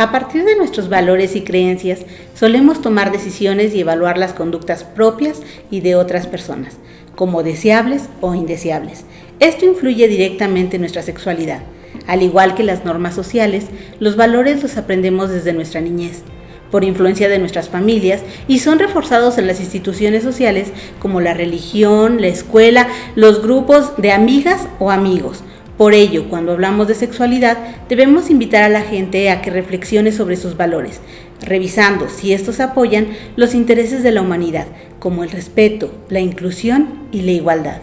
A partir de nuestros valores y creencias, solemos tomar decisiones y evaluar las conductas propias y de otras personas, como deseables o indeseables. Esto influye directamente en nuestra sexualidad. Al igual que las normas sociales, los valores los aprendemos desde nuestra niñez, por influencia de nuestras familias, y son reforzados en las instituciones sociales como la religión, la escuela, los grupos de amigas o amigos, por ello, cuando hablamos de sexualidad, debemos invitar a la gente a que reflexione sobre sus valores, revisando si estos apoyan los intereses de la humanidad, como el respeto, la inclusión y la igualdad.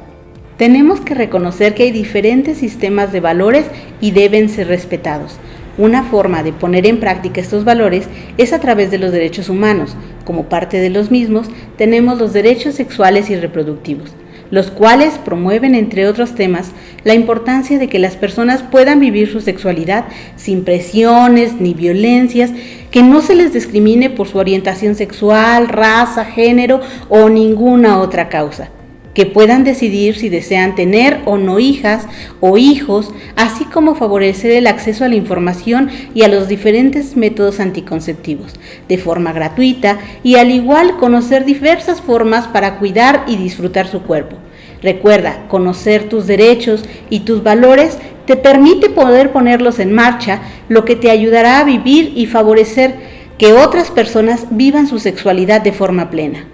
Tenemos que reconocer que hay diferentes sistemas de valores y deben ser respetados. Una forma de poner en práctica estos valores es a través de los derechos humanos. Como parte de los mismos, tenemos los derechos sexuales y reproductivos los cuales promueven, entre otros temas, la importancia de que las personas puedan vivir su sexualidad sin presiones ni violencias, que no se les discrimine por su orientación sexual, raza, género o ninguna otra causa que puedan decidir si desean tener o no hijas o hijos, así como favorecer el acceso a la información y a los diferentes métodos anticonceptivos de forma gratuita y al igual conocer diversas formas para cuidar y disfrutar su cuerpo. Recuerda, conocer tus derechos y tus valores te permite poder ponerlos en marcha, lo que te ayudará a vivir y favorecer que otras personas vivan su sexualidad de forma plena.